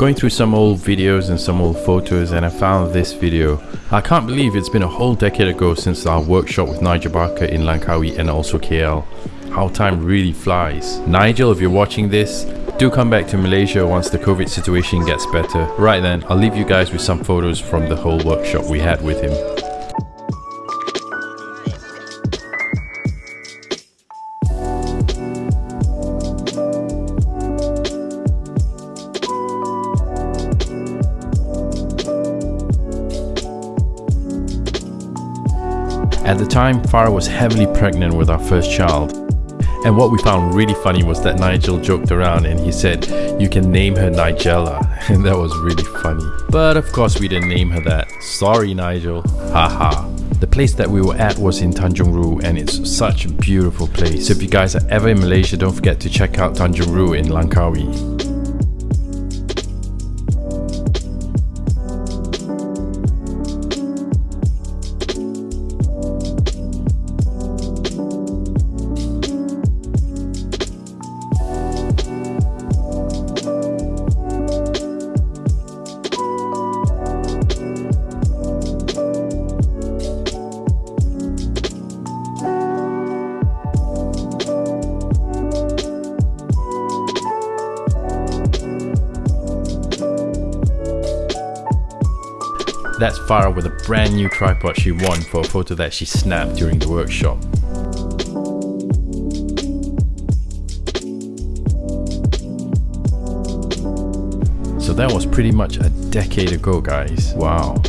Going through some old videos and some old photos and I found this video. I can't believe it's been a whole decade ago since our workshop with Nigel Barker in Langkawi and also KL. How time really flies. Nigel, if you're watching this, do come back to Malaysia once the COVID situation gets better. Right then, I'll leave you guys with some photos from the whole workshop we had with him. At the time, Farah was heavily pregnant with our first child. And what we found really funny was that Nigel joked around and he said, you can name her Nigella. And that was really funny. But of course we didn't name her that. Sorry Nigel. Haha. The place that we were at was in Tanjung Rhu and it's such a beautiful place. So if you guys are ever in Malaysia, don't forget to check out Tanjung Rhu in Langkawi. That's Farah with a brand new tripod she won for a photo that she snapped during the workshop. So that was pretty much a decade ago guys, wow.